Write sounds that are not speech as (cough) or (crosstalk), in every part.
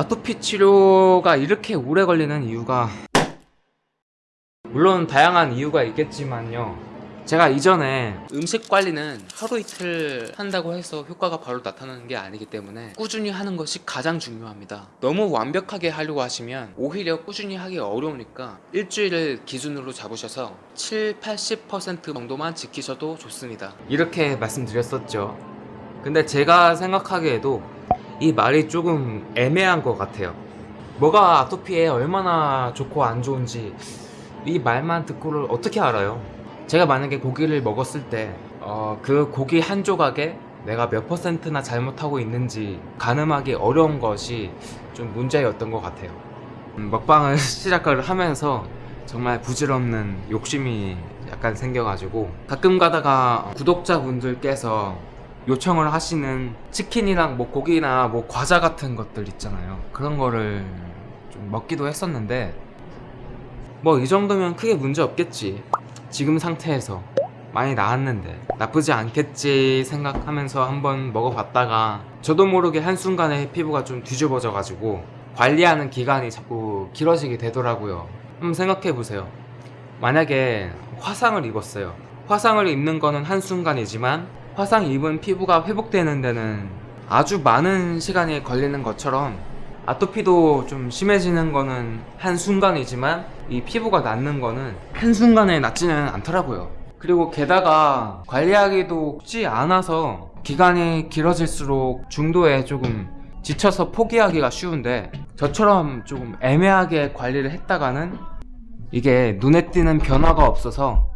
아토피 치료가 이렇게 오래 걸리는 이유가 물론 다양한 이유가 있겠지만요. 제가 이전에 음식 관리는 하루 이틀 한다고 해서 효과가 바로 나타나는 게 아니기 때문에 꾸준히 하는 것이 가장 중요합니다. 너무 완벽하게 하려고 하시면 오히려 꾸준히 하기 어려우니까 일주일을 기준으로 잡으셔서 7, 80% 정도만 지키셔도 좋습니다. 이렇게 말씀드렸었죠. 근데 제가 생각하기에도 이 말이 조금 애매한 것 같아요. 뭐가 아토피에 얼마나 좋고 안 좋은지 이 말만 듣고를 어떻게 알아요? 제가 만약에 고기를 먹었을 때 어, 그 고기 한 조각에 내가 몇 퍼센트나 잘못하고 있는지 가늠하기 어려운 것이 좀 문제였던 것 같아요. 음, 먹방을 (laughs) 시작을 하면서 정말 부질없는 욕심이 약간 생겨가지고 가끔 가다가 구독자분들께서 요청을 하시는 치킨이랑 뭐 고기나 뭐 과자 같은 것들 있잖아요. 그런 거를 좀 먹기도 했었는데 뭐 이 정도면 크게 문제 없겠지. 지금 상태에서 많이 나았는데 나쁘지 않겠지 생각하면서 한번 먹어봤다가 저도 모르게 한순간에 피부가 좀 뒤집어져 가지고 관리하는 기간이 자꾸 길어지게 되더라고요. 한번 생각해보세요. 만약에 화상을 입었어요. 화상을 입는 거는 한순간이지만 화상 입은 피부가 회복되는 데는 아주 많은 시간이 걸리는 것처럼 아토피도 좀 심해지는 거는 한순간이지만 이 피부가 낫는 거는 한순간에 낫지는 않더라고요. 그리고 게다가 관리하기도 쉽지 않아서 기간이 길어질수록 중도에 조금 지쳐서 포기하기가 쉬운데 저처럼 조금 애매하게 관리를 했다가는 이게 눈에 띄는 변화가 없어서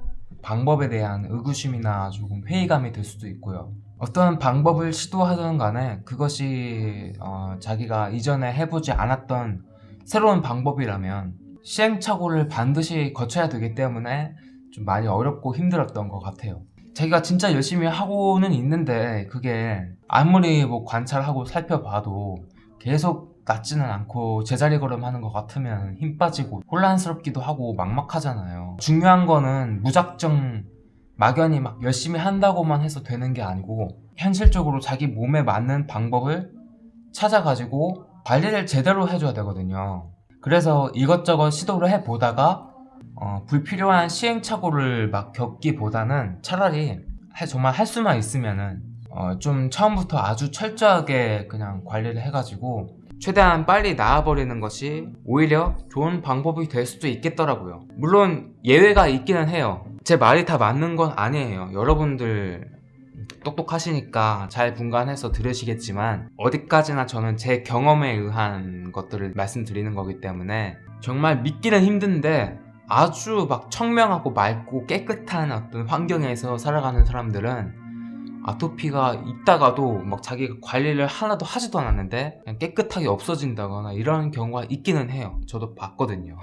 방법에 대한 의구심이나 조금 회의감이 들 수도 있고요. 어떤 방법을 시도하든 간에 그것이 어, 자기가 이전에 해보지 않았던 새로운 방법이라면 시행착오를 반드시 거쳐야 되기 때문에 좀 많이 어렵고 힘들었던 것 같아요. 자기가 진짜 열심히 하고는 있는데 그게 아무리 뭐 관찰하고 살펴봐도 계속 낫지는 않고 제자리 걸음하는 것 같으면 힘 빠지고 혼란스럽기도 하고 막막하잖아요. 중요한 거는 무작정 막연히 막 열심히 한다고만 해서 되는 게 아니고 현실적으로 자기 몸에 맞는 방법을 찾아가지고 관리를 제대로 해줘야 되거든요. 그래서 이것저것 시도를 해보다가 어, 불필요한 시행착오를 막 겪기보다는 차라리 해- 정말 할 수만 있으면은 어, 좀 처음부터 아주 철저하게 그냥 관리를 해가지고 최대한 빨리 나아버리는 것이 오히려 좋은 방법이 될 수도 있겠더라고요. 물론 예외가 있기는 해요. 제 말이 다 맞는 건 아니에요. 여러분들 똑똑하시니까 잘 분간해서 들으시겠지만 어디까지나 저는 제 경험에 의한 것들을 말씀드리는 거기 때문에 정말 믿기는 힘든데 아주 막 청명하고 맑고 깨끗한 어떤 환경에서 살아가는 사람들은 아토피가 있다가도 막 자기가 관리를 하나도 하지도 않았는데 깨끗하게 없어진다거나 이런 경우가 있기는 해요. 저도 봤거든요.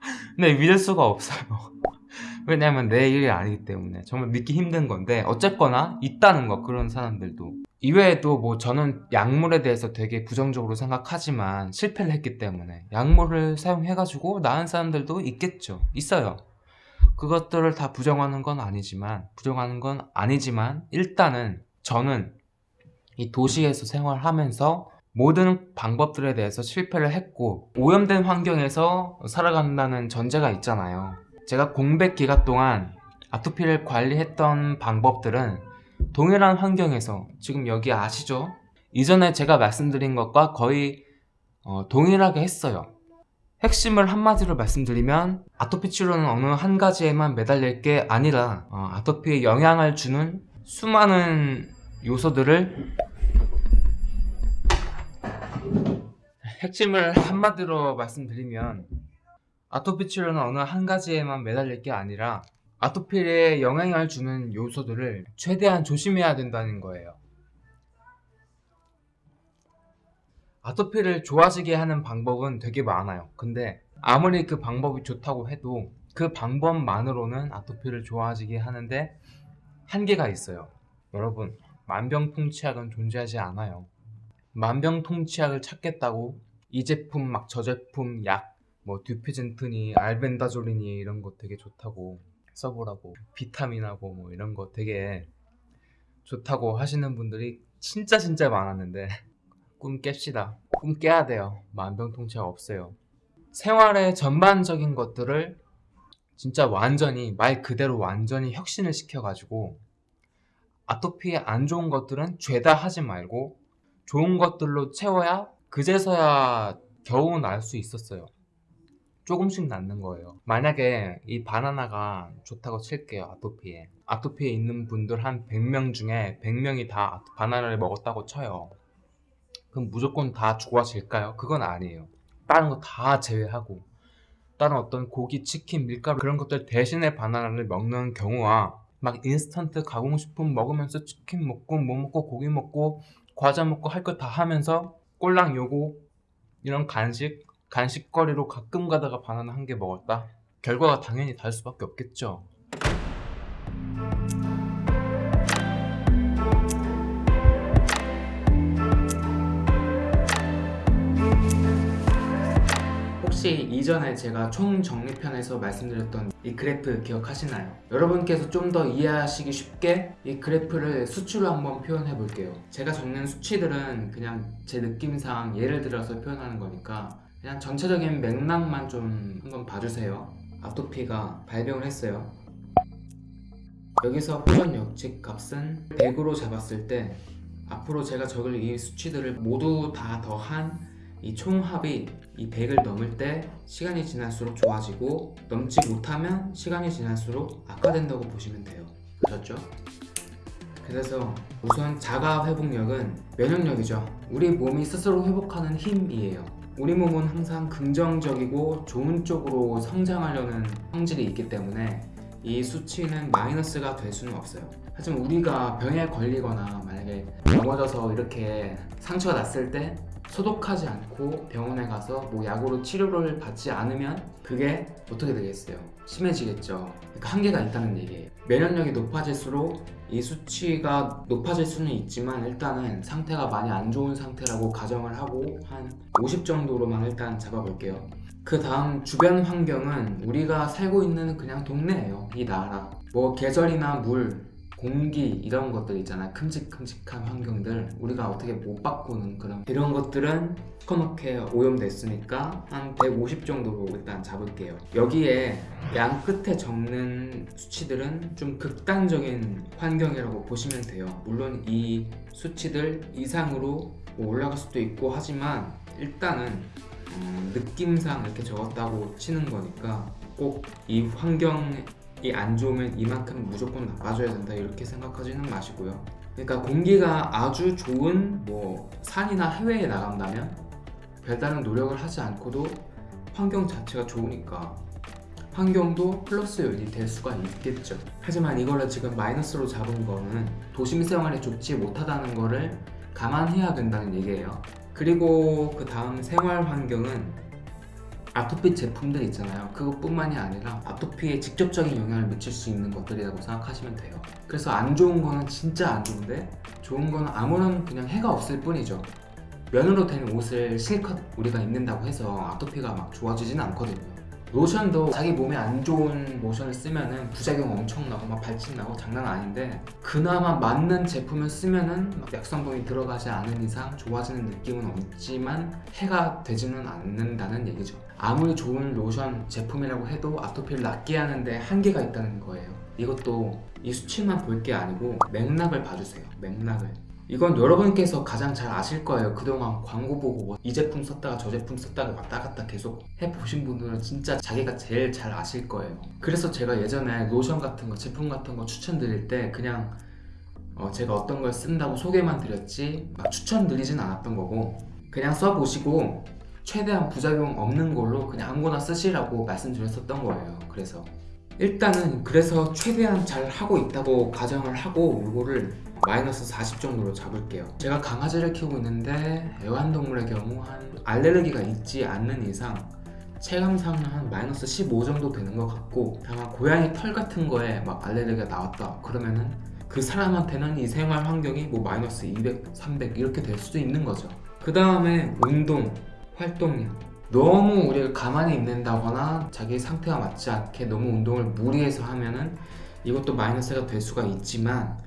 (laughs) 근데 믿을 수가 없어요. (laughs) 왜냐면 내 일이 아니기 때문에 정말 믿기 힘든 건데 어쨌거나 있다는 거 그런 사람들도. 이외에도 뭐 저는 약물에 대해서 되게 부정적으로 생각하지만 실패를 했기 때문에 약물을 사용해가지고 나은 사람들도 있겠죠. 있어요 그것들을 다 부정하는 건 아니지만 부정하는 건 아니지만 일단은 저는 이 도시에서 생활하면서 모든 방법들에 대해서 실패를 했고 오염된 환경에서 살아간다는 전제가 있잖아요 제가 공백 기간 동안 아토피를 관리했던 방법들은 동일한 환경에서 지금 여기 아시죠? 이전에 제가 말씀드린 것과 거의 어, 동일하게 했어요 핵심을 한마디로 말씀드리면 아토피 치료는 어느 한 가지에만 매달릴 게 아니라 어, 아토피에 영향을 주는 수많은 요소들을 핵심을 한마디로 말씀드리면 아토피 치료는 어느 한 가지에만 매달릴 게 아니라 아토피에 영향을 주는 요소들을 최대한 조심해야 된다는 거예요 아토피를 좋아지게 하는 방법은 되게 많아요. 근데 아무리 그 방법이 좋다고 해도 그 방법만으로는 아토피를 좋아지게 하는데 한계가 있어요. 여러분 만병통치약은 존재하지 않아요. 만병통치약을 찾겠다고 이 제품 막 저 제품 약 뭐 듀피젠트니 알벤다졸리니 이런 거 되게 좋다고 써보라고 비타민하고 뭐 이런 거 되게 좋다고 하시는 분들이 진짜 진짜 많았는데 꿈 깹시다. 꿈 깨야 돼요. 만병통치약 없어요. 생활의 전반적인 것들을 진짜 완전히 말 그대로 완전히 혁신을 시켜가지고 아토피에 안 좋은 것들은 죄다 하지 말고 좋은 것들로 채워야 그제서야 겨우 날 수 있었어요. 조금씩 낫는 거예요. 만약에 이 바나나가 좋다고 칠게요. 아토피에. 아토피에 있는 분들 한 100명 중에 100명이 다 바나나를 먹었다고 쳐요. 그럼 무조건 다 좋아질까요? 그건 아니에요. 다른 거 다 제외하고 다른 어떤 고기, 치킨, 밀가루 그런 것들 대신에 바나나를 먹는 경우와 막 인스턴트 가공식품 먹으면서 치킨 먹고 뭐 먹고 고기 먹고 과자 먹고 할 거 다 하면서 꼴랑 요거 이런 간식 간식거리로 가끔 가다가 바나나 한 개 먹었다 결과가 당연히 다를 수밖에 없겠죠 혹시 이전에 제가 총정리편에서 말씀드렸던 이 그래프 기억하시나요? 여러분께서 좀 더 이해하시기 쉽게 이 그래프를 수치로 한번 표현해 볼게요. 제가 적는 수치들은 그냥 제 느낌상 예를 들어서 표현하는 거니까 그냥 전체적인 맥락만 좀 한번 봐주세요. 아토피가 발병을 했어요. 여기서 표현 역칙 값은 100으로 잡았을 때 앞으로 제가 적을 이 수치들을 모두 다 더한 이 총합이 이 100을 넘을 때 시간이 지날수록 좋아지고 넘지 못하면 시간이 지날수록 악화된다고 보시면 돼요. 그렇죠? 그래서 우선 자가 회복력은 면역력이죠. 우리 몸이 스스로 회복하는 힘이에요. 우리 몸은 항상 긍정적이고 좋은 쪽으로 성장하려는 성질이 있기 때문에 이 수치는 마이너스가 될 수는 없어요. 하지만 우리가 병에 걸리거나 만약에 넘어져서 이렇게 상처가 났을 때 소독하지 않고 병원에 가서 뭐 약으로 치료를 받지 않으면 그게 어떻게 되겠어요? 심해지겠죠. 그러니까 한계가 있다는 얘기예요. 면역력이 높아질수록 이 수치가 높아질 수는 있지만 일단은 상태가 많이 안 좋은 상태라고 가정을 하고 한 50 정도로만 일단 잡아볼게요. 그 다음 주변 환경은 우리가 살고 있는 그냥 동네예요. 이 나라. 뭐 계절이나 물, 공기 이런 것들 있잖아. 큼직큼직한 환경들 우리가 어떻게 못 바꾸는 그런 이런 것들은 시커멓게 오염됐으니까 한 150 정도로 일단 잡을게요. 여기에 양 끝에 적는 수치들은 좀 극단적인 환경이라고 보시면 돼요. 물론 이 수치들 이상으로 뭐 올라갈 수도 있고 하지만 일단은 음, 느낌상 이렇게 적었다고 치는 거니까 꼭 이 환경 이 안 좋으면 이만큼 무조건 나빠져야 된다 이렇게 생각하지는 마시고요. 그러니까 공기가 아주 좋은 뭐 산이나 해외에 나간다면 별다른 노력을 하지 않고도 환경 자체가 좋으니까 환경도 플러스 요인이 될 수가 있겠죠. 하지만 이거를 지금 마이너스로 잡은 거는 도심 생활에 좋지 못하다는 거를 감안해야 된다는 얘기예요. 그리고 그 다음 생활 환경은 아토피 제품들 있잖아요. 그것뿐만이 아니라 아토피에 직접적인 영향을 미칠 수 있는 것들이라고 생각하시면 돼요. 그래서 안 좋은 거는 진짜 안 좋은데 좋은 거는 아무런 그냥 해가 없을 뿐이죠. 면으로 된 옷을 실컷 우리가 입는다고 해서 아토피가 막 좋아지지는 않거든요 로션도 자기 몸에 안 좋은 로션을 쓰면은 부작용 엄청 나고 막 발진 나고 장난 아닌데 그나마 맞는 제품을 쓰면은 막 약성분이 들어가지 않은 이상 좋아지는 느낌은 없지만 해가 되지는 않는다는 얘기죠. 아무리 좋은 로션 제품이라고 해도 아토피를 낫게 하는데 한계가 있다는 거예요. 이것도 이 수치만 볼 게 아니고 맥락을 봐주세요. 맥락을 이건 여러분께서 가장 잘 아실 거예요. 그동안 광고 보고 뭐 이 제품 썼다가 저 제품 썼다가 왔다 갔다 계속 해보신 분들은 진짜 자기가 제일 잘 아실 거예요. 그래서 제가 예전에 로션 같은 거 제품 같은 거 추천드릴 때 그냥 어 제가 어떤 걸 쓴다고 소개만 드렸지 막 추천드리진 않았던 거고 그냥 써보시고 최대한 부작용 없는 걸로 그냥 아무거나 쓰시라고 말씀드렸었던 거예요. 그래서 일단은 그래서 최대한 잘 하고 있다고 가정을 하고 이거를 마이너스 40 정도로 잡을게요. 제가 강아지를 키우고 있는데 애완동물의 경우 한 알레르기가 있지 않는 이상 체감상은 한 마이너스 15 정도 되는 것 같고 다만 고양이 털 같은 거에 막 알레르기가 나왔다. 그러면은 그 사람한테는 이 생활 환경이 뭐 마이너스 200, 300 이렇게 될 수도 있는 거죠. 그 다음에 운동, 활동량. 너무 우리가 가만히 있는다거나 자기 상태가 맞지 않게 너무 운동을 무리해서 하면은 이것도 마이너스가 될 수가 있지만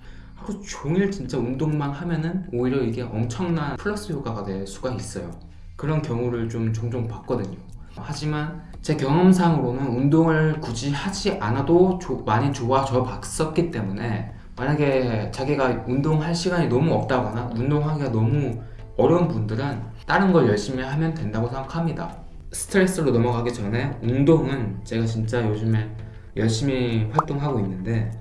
하루 종일 진짜 운동만 하면은 오히려 이게 엄청난 플러스 효과가 될 수가 있어요. 그런 경우를 좀 종종 봤거든요. 하지만 제 경험상으로는 운동을 굳이 하지 않아도 조- 많이 좋아져 봤었기 때문에 만약에 자기가 운동할 시간이 너무 없다거나 운동하기가 너무 어려운 분들은 다른 걸 열심히 하면 된다고 생각합니다. 스트레스로 넘어가기 전에 운동은 제가 진짜 요즘에 열심히 활동하고 있는데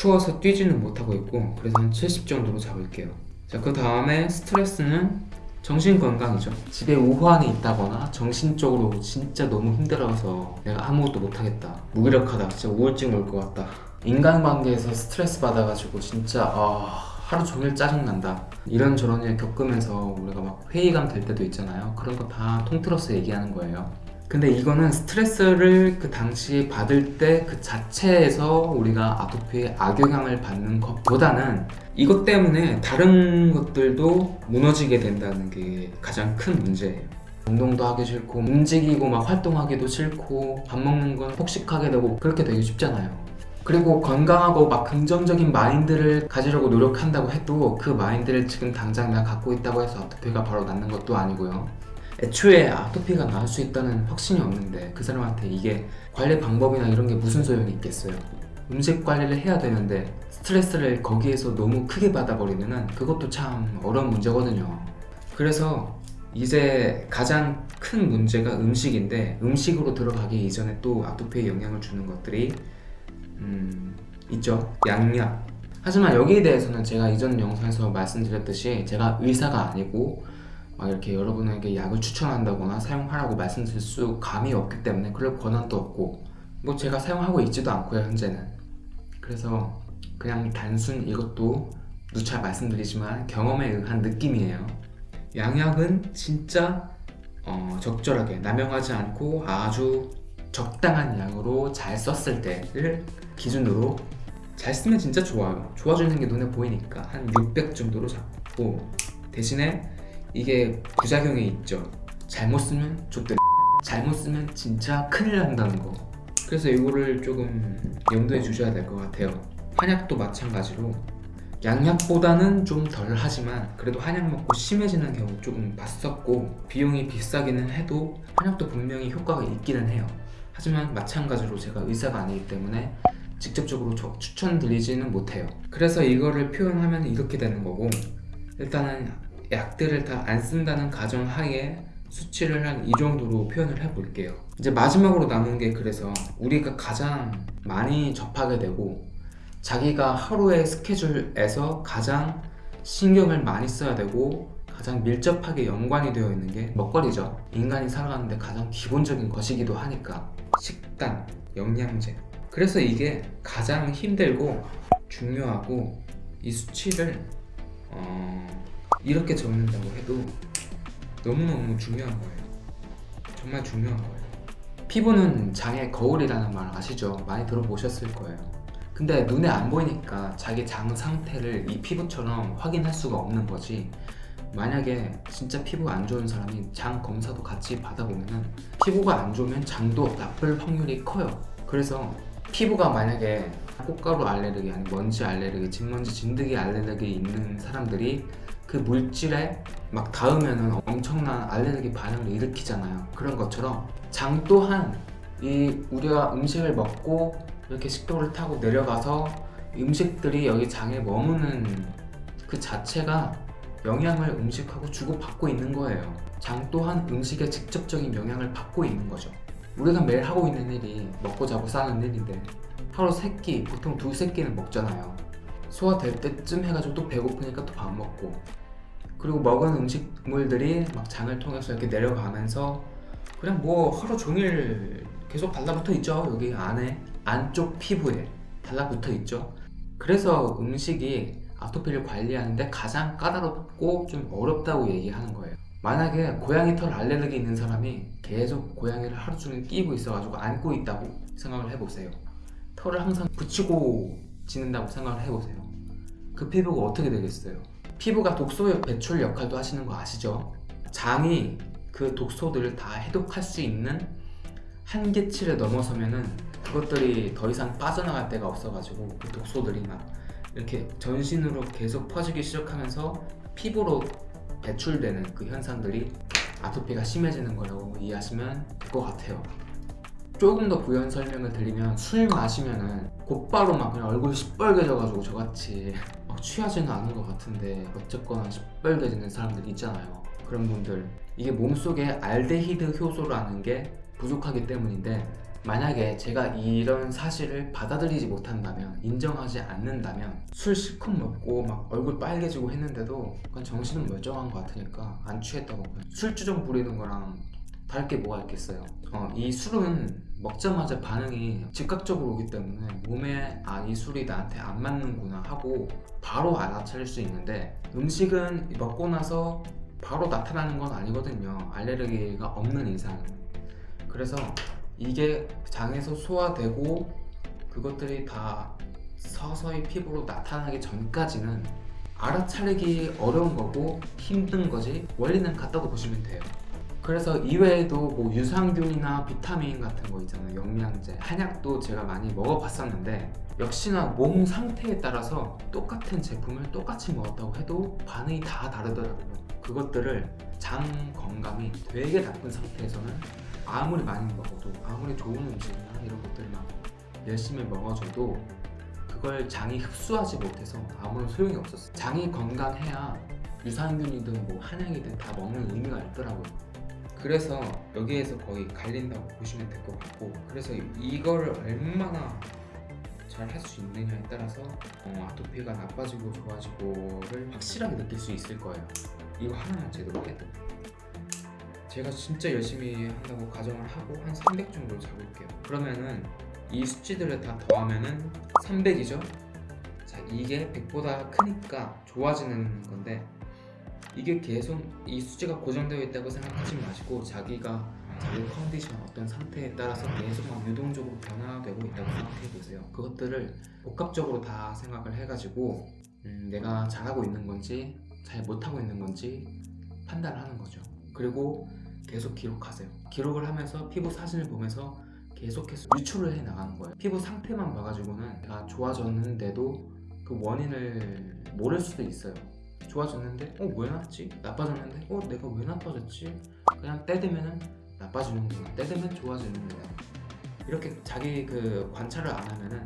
추워서 뛰지는 못하고 있고 그래서 한 70 정도로 잡을게요. 자, 그 다음에 스트레스는 정신 건강이죠. 집에 우환이 있다거나 정신적으로 진짜 너무 힘들어서 내가 아무것도 못하겠다. 무기력하다. 진짜 우울증 올 것 같다. 인간관계에서 스트레스 받아가지고 진짜 아, 하루 종일 짜증난다. 이런저런 일 겪으면서 우리가 막 회의감 될 때도 있잖아요. 그런 거 다 통틀어서 얘기하는 거예요. 근데 이거는 스트레스를 그 당시 받을 때 그 자체에서 우리가 아토피에 악영향을 받는 것보다는 이것 때문에 다른 것들도 무너지게 된다는 게 가장 큰 문제예요. 운동도 하기 싫고 움직이고 막 활동하기도 싫고 밥 먹는 건 폭식하게 되고 그렇게 되기 쉽잖아요. 그리고 건강하고 막 긍정적인 마인드를 가지려고 노력한다고 해도 그 마인드를 지금 당장 내가 갖고 있다고 해서 아토피가 바로 낫는 것도 아니고요. 애초에 아토피가 나을 수 있다는 확신이 없는데 그 사람한테 이게 관리 방법이나 이런 게 무슨 소용이 있겠어요. 음식 관리를 해야 되는데 스트레스를 거기에서 너무 크게 받아버리면 은 그것도 참 어려운 문제거든요. 그래서 이제 가장 큰 문제가 음식인데 음식으로 들어가기 이전에 또 아토피에 영향을 주는 것들이 음, 있죠. 양약. 하지만 여기에 대해서는 제가 이전 영상에서 말씀드렸듯이 제가 의사가 아니고 막 이렇게 여러분에게 약을 추천한다거나 사용하라고 말씀드릴 수 감이 없기 때문에 그럴 권한도 없고 뭐 제가 사용하고 있지도 않고요 현재는. 그래서 그냥 단순 이것도 누차 말씀드리지만 경험에 의한 느낌이에요. 양약은 진짜 어, 적절하게 남용하지 않고 아주 적당한 양으로 잘 썼을 때를 기준으로 잘 쓰면 진짜 좋아요. 좋아지는 게 눈에 보이니까 한 600 정도로 잡고 대신에 이게 부작용이 있죠. 잘못 쓰면 족들 (laughs) 잘못 쓰면 진짜 큰일 난다는 거. 그래서 이거를 조금 염두에 주셔야 될 것 같아요. 한약도 마찬가지로 양약보다는 좀 덜 하지만 그래도 한약 먹고 심해지는 경우 조금 봤었고 비용이 비싸기는 해도 한약도 분명히 효과가 있기는 해요. 하지만 마찬가지로 제가 의사가 아니기 때문에 직접적으로 저- 추천드리지는 못해요. 그래서 이거를 표현하면 이렇게 되는 거고 일단은 약들을 다 안 쓴다는 가정하에 수치를 한 이 정도로 표현을 해볼게요. 이제 마지막으로 남은 게 그래서 우리가 가장 많이 접하게 되고 자기가 하루의 스케줄에서 가장 신경을 많이 써야 되고 가장 밀접하게 연관이 되어 있는 게 먹거리죠. 인간이 살아가는데 가장 기본적인 것이기도 하니까 식단, 영양제. 그래서 이게 가장 힘들고 중요하고 이 수치를 어, 이렇게 적는다고 해도 너무너무 중요한 거예요. 정말 중요한 거예요. 피부는 장의 거울이라는 말 아시죠? 많이 들어보셨을 거예요. 근데 눈에 안 보이니까 자기 장 상태를 이 피부처럼 확인할 수가 없는 거지. 만약에 진짜 피부가 안 좋은 사람이 장 검사도 같이 받아보면은 피부가 안 좋으면 장도 나쁠 확률이 커요. 그래서 피부가 만약에 꽃가루 알레르기 아니 먼지 알레르기, 진먼지, 진드기 알레르기 있는 사람들이 그 물질에 막 닿으면은 엄청난 알레르기 반응을 일으키잖아요. 그런 것처럼 장 또한 이 우리가 음식을 먹고 이렇게 식도를 타고 내려가서 음식들이 여기 장에 머무는 그 자체가 영향을 음식하고 주고받고 있는 거예요. 장 또한 음식에 직접적인 영향을 받고 있는 거죠. 우리가 매일 하고 있는 일이 먹고 자고 싸는 일인데 하루 세 끼, 보통 두 세 끼는 먹잖아요. 소화될 때쯤 해가지고 또 배고프니까 또 밥 먹고. 그리고 먹은 음식물들이 막 장을 통해서 이렇게 내려가면서 그냥 뭐 하루 종일 계속 달라붙어 있죠. 여기 안에 안쪽 피부에 달라붙어 있죠. 그래서 음식이 아토피를 관리하는데 가장 까다롭고 좀 어렵다고 얘기하는 거예요. 만약에 고양이 털 알레르기 있는 사람이 계속 고양이를 하루 종일 끼고 있어가지고 안고 있다고 생각을 해보세요 털을 항상 붙이고 지낸다고 생각을 해보세요 그 피부가 어떻게 되겠어요 피부가 독소 배출 역할도 하시는 거 아시죠? 장이 그 독소들을 다 해독할 수 있는 한계치를 넘어서면은 그것들이 더 이상 빠져나갈 데가 없어가지고 그 독소들이 막 이렇게 전신으로 계속 퍼지기 시작하면서 피부로 배출되는 그 현상들이 아토피가 심해지는 거라고 이해하시면 될 것 같아요. 조금 더 부연 설명을 드리면 술 마시면은 곧바로 막 그냥 얼굴이 시뻘개져가지고 저같이 막 취하지는 않은 것 같은데 어쨌거나 시뻘개지는 사람들 있잖아요. 그런 분들. 이게 몸속에 알데히드 효소라는 게 부족하기 때문인데 만약에 제가 이런 사실을 받아들이지 못한다면 인정하지 않는다면 술 실컷 먹고 막 얼굴 빨개지고 했는데도 그건 정신은 멀쩡한 것 같으니까 안 취했다고. 술주정 부리는 거랑 다를 게 뭐가 있겠어요? 어, 이 술은 먹자마자 반응이 즉각적으로 오기 때문에 몸에 아 이 술이 나한테 안 맞는구나 하고 바로 알아차릴 수 있는데 음식은 먹고 나서 바로 나타나는 건 아니거든요. 알레르기가 없는 이상. 그래서 이게 장에서 소화되고 그것들이 다 서서히 피부로 나타나기 전까지는 알아차리기 어려운 거고 힘든 거지 원리는 같다고 보시면 돼요 그래서 이외에도 뭐 유산균이나 비타민 같은 거 있잖아요. 영양제 한약도 제가 많이 먹어봤었는데 역시나 몸 상태에 따라서 똑같은 제품을 똑같이 먹었다고 해도 반응이 다 다르더라고요. 그것들을 장 건강이 되게 나쁜 상태에서는 아무리 많이 먹어도 아무리 좋은 음식이나 이런 것들만 열심히 먹어줘도 그걸 장이 흡수하지 못해서 아무런 소용이 없었어요. 장이 건강해야 유산균이든 뭐 한약이든 다 먹는 의미가 있더라고요 그래서 여기에서 거의 갈린다고 보시면 될 것 같고 그래서 이거를 얼마나 잘 할 수 있느냐에 따라서 어, 아토피가 나빠지고 좋아지고를 확실하게 느낄 수 있을 거예요. 이거 하나만 제대로 해도 제가 진짜 열심히 한다고 가정을 하고 한 300 정도 잡을게요. 그러면은 이 수치들을 다 더하면은 300이죠? 자 이게 100보다 크니까 좋아지는 건데 이게 계속 이 수치가 고정되어 있다고 생각하지 마시고 자기가 자기 컨디션 어떤 상태에 따라서 계속 막 유동적으로 변화되고 있다고 생각해 보세요. 그것들을 복합적으로 다 생각을 해가지고 음, 내가 잘하고 있는 건지 잘 못하고 있는 건지 판단을 하는 거죠. 그리고 계속 기록하세요. 기록을 하면서 피부 사진을 보면서 계속해서 유출을 해 나가는 거예요. 피부 상태만 봐가지고는 내가 좋아졌는데도 그 원인을 모를 수도 있어요 좋아졌는데? 어 왜 났지? 나빠졌는데? 어 내가 왜 나빠졌지? 그냥 때 되면은 나빠지는구나 때 되면 좋아지는구나 이렇게 자기 그 관찰을 안 하면은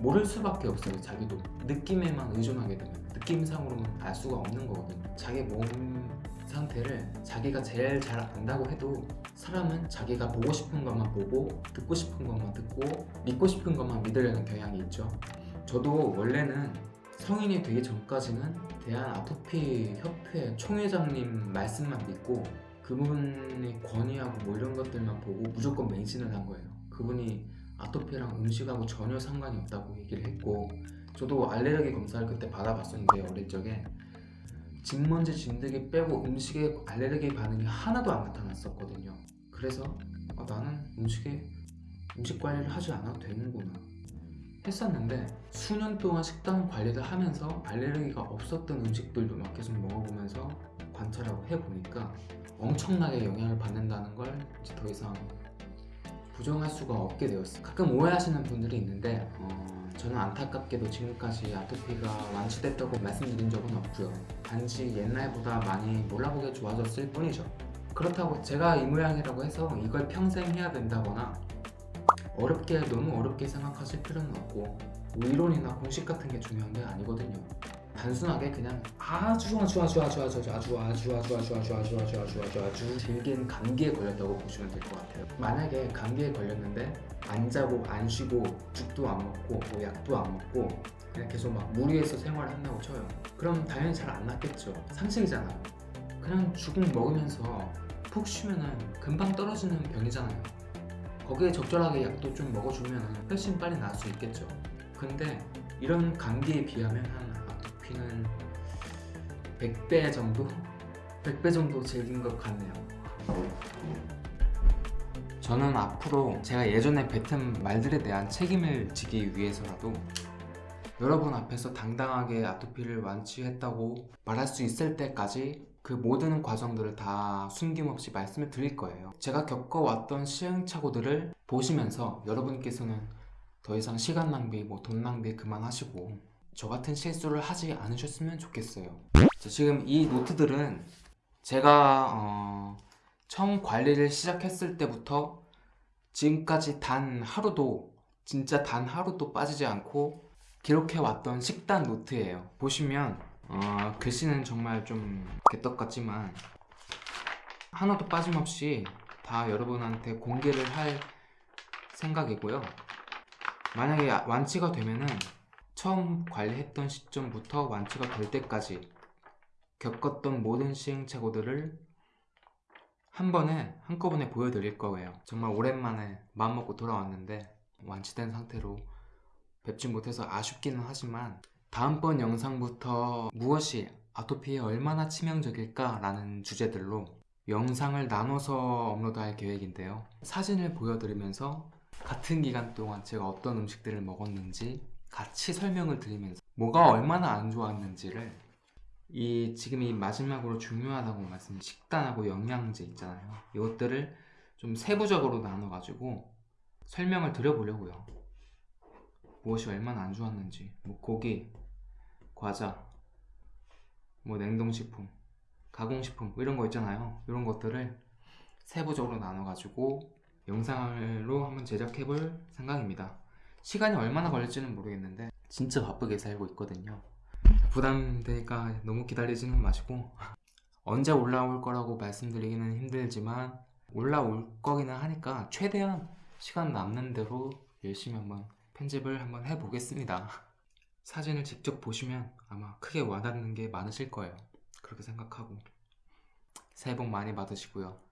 모를 수밖에 없어요 자기도. 느낌에만 의존하게 되면. 느낌상으로는 알 수가 없는 거거든요 자기 몸 상태를 자기가 제일 잘 안다고 해도 사람은 자기가 보고 싶은 것만 보고 듣고 싶은 것만 듣고 믿고 싶은 것만 믿으려는 경향이 있죠. 저도 원래는 성인이 되기 전까지는 대한 아토피 협회 총회장님 말씀만 믿고 그분의 권위하고 뭐 이런 것들만 보고 무조건 매진을 한 거예요. 그분이 아토피랑 음식하고 전혀 상관이 없다고 얘기를 했고 저도 알레르기 검사를 그때 받아봤었는데 어릴 적에 진먼지 진드기 빼고 음식에 알레르기 반응이 하나도 안 나타났었거든요. 그래서 아, 나는 음식에 음식 관리를 하지 않아도 되는구나 했었는데 수년 동안 식단 관리를 하면서 알레르기가 없었던 음식들도 막 계속 먹어보면서 관찰하고 해보니까 엄청나게 영향을 받는다는 걸 이제 더 이상 부정할 수가 없게 되었어요. 가끔 오해하시는 분들이 있는데 어, 저는 안타깝게도 지금까지 아토피가 완치됐다고 말씀드린 적은 없고요. 단지 옛날보다 많이 몰라보게 좋아졌을 뿐이죠. 그렇다고 제가 이 모양이라고 해서 이걸 평생 해야 된다거나 어렵게 너무 어렵게 생각하실 필요는 없고 뭐 이론이나 공식 같은 게 중요한 게 아니거든요 단순하게 그냥 아주 아주 아주 아주 아주 아주 아주 아주 아주 아주 아주 아주 아주 아주 아주 아주 질긴 감기에 걸렸다고 보시면 될 것 같아요 만약에 감기에 걸렸는데 안 자고 안 쉬고 죽도 안 먹고 뭐 약도 안 먹고 그냥 계속 막 무리해서 생활을 한다고 쳐요 그럼 당연히 잘 안 낫겠죠 상식이잖아요 그냥 죽은 먹으면서 푹 쉬면은 금방 떨어지는 병이잖아요 거기에 적절하게 약도 좀 먹어주면 훨씬 빨리 나을 수 있겠죠 근데 이런 감기에 비하면 한 아토피는 100배 정도? 100배 정도 질긴 것 같네요 저는 앞으로 제가 예전에 뱉은 말들에 대한 책임을 지기 위해서라도 여러분 앞에서 당당하게 아토피를 완치했다고 말할 수 있을 때까지 그 모든 과정들을 다 숨김없이 말씀을 드릴 거예요 제가 겪어왔던 시행착오들을 보시면서 여러분께서는 더 이상 시간 낭비, 뭐 돈 낭비 그만하시고 저 같은 실수를 하지 않으셨으면 좋겠어요. 자, 지금 이 노트들은 제가 어, 처음 관리를 시작했을 때부터 지금까지 단 하루도 진짜 단 하루도 빠지지 않고 기록해 왔던 식단 노트예요. 보시면 어, 글씨는 정말 좀 개떡 같지만 하나도 빠짐없이 다 여러분한테 공개를 할 생각이고요. 만약에 완치가 되면은 처음 관리했던 시점부터 완치가 될 때까지 겪었던 모든 시행착오들을 한 번에 한꺼번에 보여드릴 거예요. 정말 오랜만에 마음먹고 돌아왔는데 완치된 상태로 뵙지 못해서 아쉽기는 하지만 다음번 영상부터 무엇이 아토피에 얼마나 치명적일까 라는 주제들로 영상을 나눠서 업로드할 계획인데요. 사진을 보여드리면서 같은 기간 동안 제가 어떤 음식들을 먹었는지 같이 설명을 드리면서 뭐가 얼마나 안 좋았는지를 이 지금 이 마지막으로 중요하다고 말씀 식단하고 영양제 있잖아요. 이것들을 좀 세부적으로 나눠가지고 설명을 드려보려고요. 무엇이 얼마나 안 좋았는지 뭐 고기, 과자, 뭐 냉동식품, 가공식품 뭐 이런 거 있잖아요. 이런 것들을 세부적으로 나눠가지고 영상으로 한번 제작해 볼 생각입니다. 시간이 얼마나 걸릴지는 모르겠는데 진짜 바쁘게 살고 있거든요. 부담되니까 너무 기다리지는 마시고 언제 올라올 거라고 말씀드리기는 힘들지만 올라올 거기는 하니까 최대한 시간 남는 대로 열심히 한번 편집을 한번 해보겠습니다. 사진을 직접 보시면 아마 크게 와닿는 게 많으실 거예요. 그렇게 생각하고 새해 복 많이 받으시고요.